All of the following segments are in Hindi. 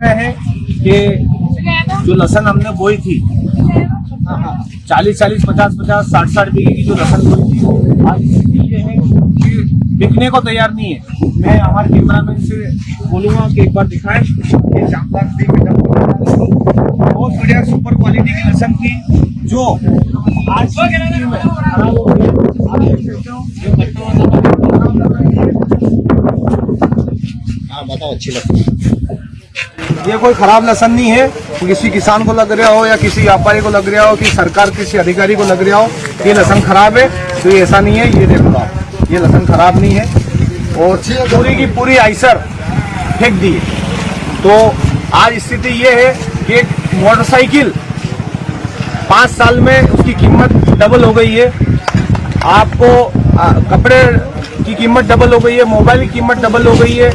है कि जो लसन हमने बोई थी, चालीस चालीस, पचास पचास, साठ साठ बीघे की जो लसन बोई थी, आज ये है कि बिकने को तैयार नहीं है। मैं हमारे कैमरामैन से बोलूँगा कि एक बार दिखाएँ बहुत बढ़िया सुपर क्वालिटी की लसन थी, जो आज की हाँ बताओ, अच्छी लगती है। ये कोई खराब लसन नहीं है। किसी किसान को लग रहा हो या किसी व्यापारी को लग रहा हो कि सरकार किसी अधिकारी को लग रहा हो ये लसन खराब है तो ये ऐसा नहीं है ये देखो आप ये लसन खराब नहीं है। और पूरी की पूरी आइसर फेंक दी। तो आज स्थिति ये है कि एक मोटरसाइकिल पाँच साल में उसकी कीमत डबल हो गई है। आपको आ, कपड़े की कीमत डबल हो गई है मोबाइल की कीमत डबल हो गई है।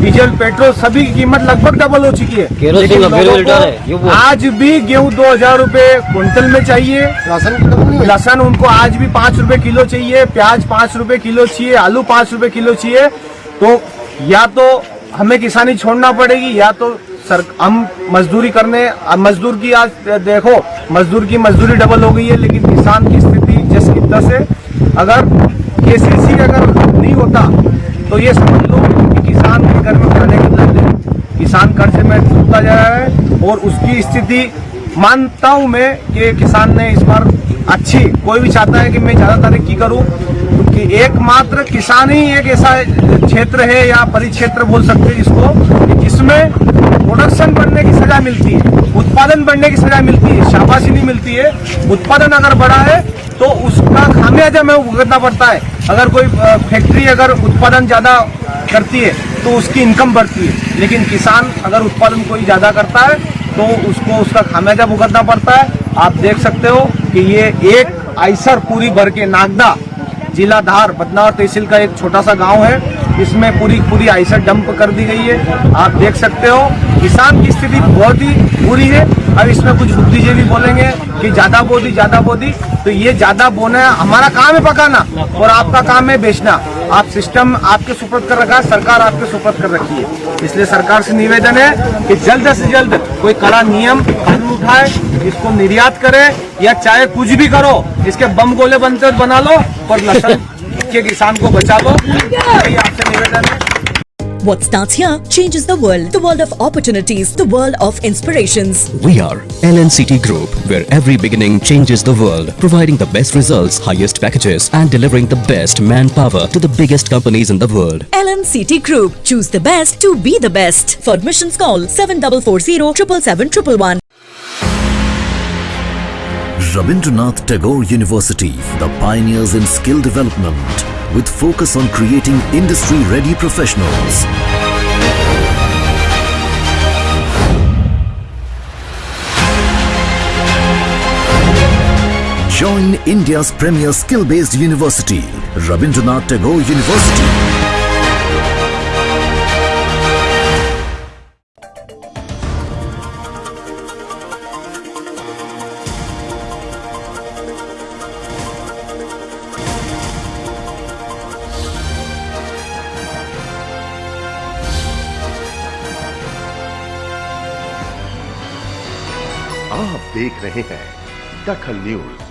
डीजल पेट्रोल सभी की कीमत लगभग डबल हो चुकी है। केरोसिन लेकिन का को। आज भी गेहूँ दो हज़ार रूपए क्विंटल में चाहिए। की लसन उनको आज भी पाँच रूपए किलो चाहिए प्याज पाँच रूपए किलो चाहिए आलू पाँच रूपए किलो चाहिए। तो या तो हमें किसानी छोड़ना पड़ेगी या तो सर हम मजदूरी करने मजदूर की आज देखो मजदूर की मजदूरी डबल हो गई है लेकिन किसान की स्थिति जिस की तस है अगर केसीसी अगर नहीं होता तो ये समझ लो कि किसान के घर में खाने की लत है किसान कर्ज डूबता जा रहा है और उसकी स्थिति मानता हूँ मैं कि किसान ने इस बार अच्छी, कोई भी चाहता है कि मैं ज़्यादा तरक्की करूँ कि एकमात्र किसान ही एक ऐसा क्षेत्र है या परिक्षेत्र बोल सकते हैं जिसको कि जिसमें प्रोडक्शन बढ़ने की सजा मिलती है, उत्पादन बढ़ने की सजा मिलती है शाबाशी नहीं मिलती है, उत्पादन अगर बढ़ा है तो उसका खामियाजा में भुगतना पड़ता है। अगर कोई फैक्ट्री अगर उत्पादन ज़्यादा करती है तो उसकी इनकम बढ़ती है। लेकिन किसान अगर उत्पादन कोई ज़्यादा करता है तो उसको उसका खामियाजा भुगतना पड़ता है। आप देख सकते हो कि ये एक आइसर पूरी भर के नागदा जिला धार बदनावर तहसील का एक छोटा सा गाँव है। इसमें पूरी पूरी आइसर डंप कर दी गई है। आप देख सकते हो, किसान की स्थिति बहुत ही बुरी है। अब इसमें कुछ बुद्धिजीवी बोलेंगे कि ज़्यादा बोधी ज़्यादा बोधी। तो ये ज़्यादा बोना है हमारा काम है पकाना और आपका काम है बेचना। आप सिस्टम आपके सुपर्द कर रखा है, सरकार आपके सुपर्द कर रखी है। इसलिए सरकार से निवेदन है कि जल्द से जल्द कोई कड़ा नियम कानून उठाए, इसको निर्यात करे, या चाहे कुछ भी करो, इसके बम गोले बनते बना लो, पर लसन के किसान को बचा लो आपसे निवेदन है। What starts here changes the world. The world of opportunities. The world of inspirations. We are LNCT Group, where every beginning changes the world, providing the best results, highest packages, and delivering the best manpower to the biggest companies in the world. LNCT Group. Choose the best to be the best. For admissions call 7440 777 Rabindranath Tagore University, the pioneers in skill development, with focus on creating industry-ready professionals. Join India's premier skill-based university, Rabindranath Tagore University. आप देख रहे हैं दखल न्यूज़।